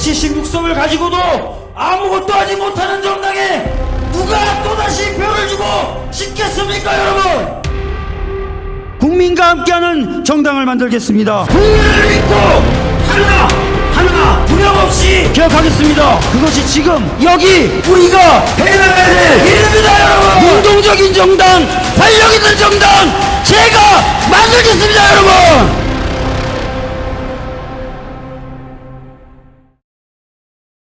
정치 신국성을 가지고도 아무것도 하지 못하는 정당에 누가 또다시 표를 주고 싶겠습니까 여러분? 국민과 함께하는 정당을 만들겠습니다. 국민을 믿고 하나 하나 두명 없이 기억하겠습니다. 그것이 지금 여기 우리가 해나가야 될 일입니다 여러분. 운동적인 정당 활력 있는 정당 제가 만들겠습니다 여러분.